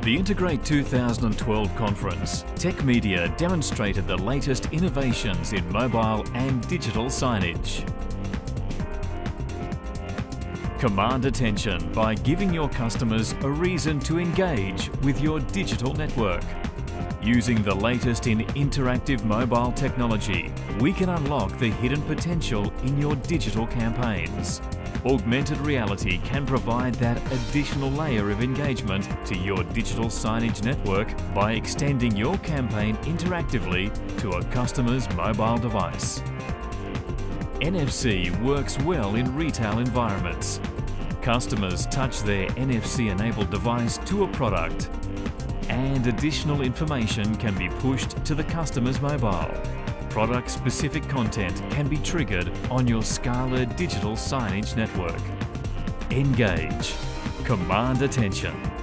At the Integrate 2012 conference, Tech Media demonstrated the latest innovations in mobile and digital signage. Command attention by giving your customers a reason to engage with your digital network. Using the latest in interactive mobile technology, we can unlock the hidden potential in your digital campaigns. Augmented reality can provide that additional layer of engagement to your digital signage network by extending your campaign interactively to a customer's mobile device. NFC works well in retail environments. Customers touch their NFC-enabled device to a product and additional information can be pushed to the customer's mobile. Product-specific content can be triggered on your Scala digital signage network. Engage. Command attention.